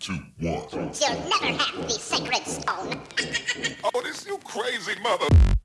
two, one. You'll never have the sacred stone. oh, this you crazy mother...